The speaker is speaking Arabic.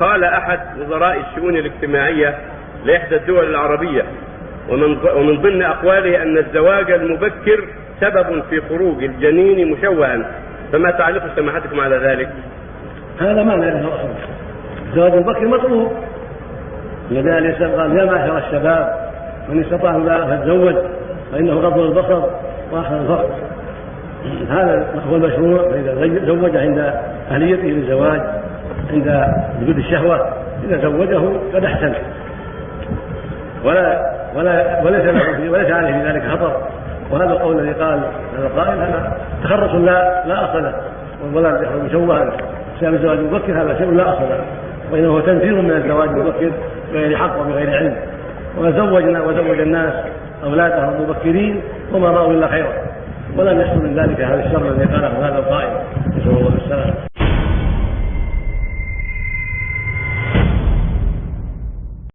قال أحد وزراء الشؤون الاجتماعية لإحدى الدول العربية ومن ومن ضمن أقواله أن الزواج المبكر سبب في خروج الجنين مشوها. فما تعليق سماحتكم على ذلك؟ هذا ما له اصل الزواج المبكر مطلوب. لذلك قال يا معشر الشباب من استطاع لا فيتزوج فإنه غض البصر وآخر الفرق هذا هو المشروع فإذا زوج عند أهليته للزواج. عند وجود الشهوة إذا زوجه قد أحسن. ولا ولا وليس له وليس عليه في ذلك خطر. وهذا القول الذي قال هذا القائل هذا تخرص لا لا أصل له. والولد يخرج مشوها بسبب الزواج المبكر هذا شيء لا أصل له. وإنه هو تنفير من الزواج المبكر بغير حق وبغير علم. وزوجنا وزوج الناس اولادهم مبكرين وما رأوا إلا خيرا. ولم يحصل من ذلك هذا الشر الذي قاله هذا